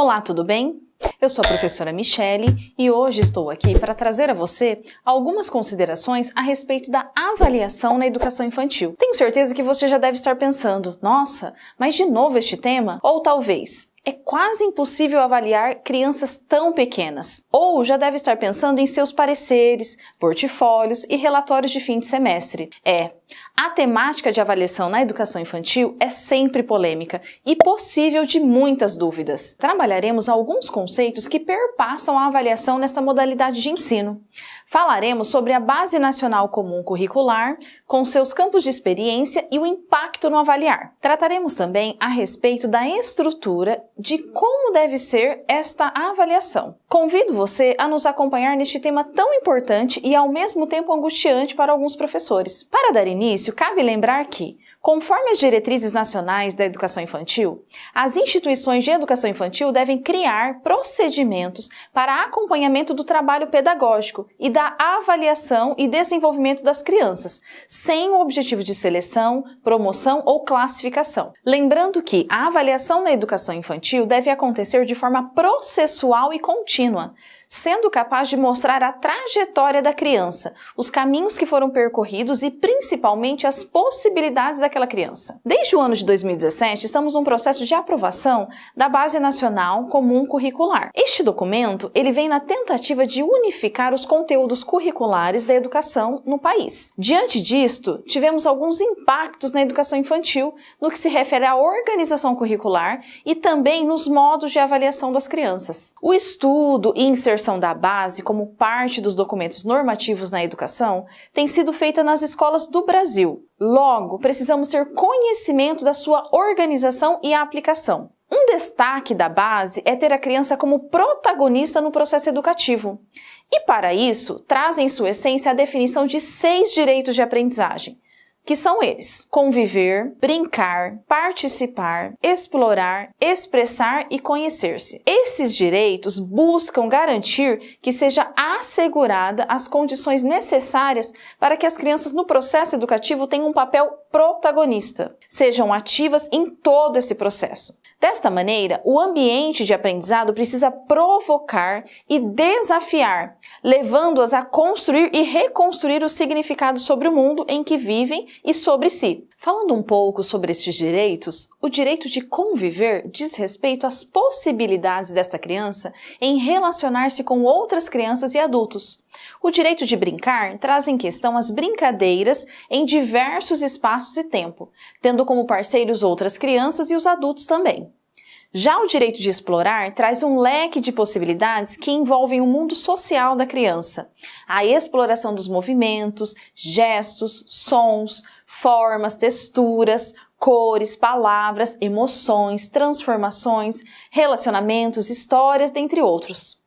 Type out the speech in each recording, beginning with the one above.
Olá, tudo bem? Eu sou a professora Michele e hoje estou aqui para trazer a você algumas considerações a respeito da avaliação na educação infantil. Tenho certeza que você já deve estar pensando, nossa, mas de novo este tema? Ou talvez, é quase impossível avaliar crianças tão pequenas. Ou já deve estar pensando em seus pareceres, portfólios e relatórios de fim de semestre. É, a temática de avaliação na educação infantil é sempre polêmica e possível de muitas dúvidas. Trabalharemos alguns conceitos que perpassam a avaliação nesta modalidade de ensino. Falaremos sobre a Base Nacional Comum Curricular, com seus campos de experiência e o impacto no avaliar. Trataremos também a respeito da estrutura de como deve ser esta avaliação. Convido você a nos acompanhar neste tema tão importante e ao mesmo tempo angustiante para alguns professores. Para dar início, cabe lembrar que Conforme as diretrizes nacionais da educação infantil, as instituições de educação infantil devem criar procedimentos para acompanhamento do trabalho pedagógico e da avaliação e desenvolvimento das crianças, sem o objetivo de seleção, promoção ou classificação. Lembrando que a avaliação na educação infantil deve acontecer de forma processual e contínua, sendo capaz de mostrar a trajetória da criança, os caminhos que foram percorridos e principalmente as possibilidades daquela criança. Desde o ano de 2017, estamos num processo de aprovação da Base Nacional Comum Curricular. Este documento, ele vem na tentativa de unificar os conteúdos curriculares da educação no país. Diante disto, tivemos alguns impactos na educação infantil no que se refere à organização curricular e também nos modos de avaliação das crianças. O estudo e inserção inserção da base como parte dos documentos normativos na educação tem sido feita nas escolas do Brasil. Logo, precisamos ter conhecimento da sua organização e aplicação. Um destaque da base é ter a criança como protagonista no processo educativo. E para isso, traz em sua essência a definição de seis direitos de aprendizagem, que são eles: conviver, brincar, participar, explorar, expressar e conhecer-se. Esses direitos buscam garantir que seja assegurada as condições necessárias para que as crianças no processo educativo tenham um papel protagonista, sejam ativas em todo esse processo. Desta maneira, o ambiente de aprendizado precisa provocar e desafiar, levando-as a construir e reconstruir o significado sobre o mundo em que vivem e sobre si. Falando um pouco sobre estes direitos, o direito de conviver diz respeito às possibilidades desta criança em relacionar-se com outras crianças e adultos. O direito de brincar traz em questão as brincadeiras em diversos espaços e tempo, tendo como parceiros outras crianças e os adultos também. Já o direito de explorar traz um leque de possibilidades que envolvem o mundo social da criança, a exploração dos movimentos, gestos, sons, formas, texturas, cores, palavras, emoções, transformações, relacionamentos, histórias, dentre outros.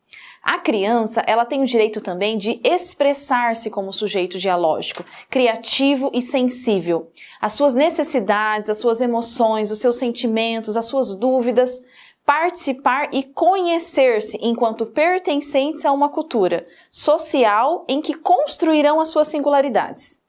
A criança, ela tem o direito também de expressar-se como sujeito dialógico, criativo e sensível. As suas necessidades, as suas emoções, os seus sentimentos, as suas dúvidas, participar e conhecer-se enquanto pertencentes a uma cultura social em que construirão as suas singularidades.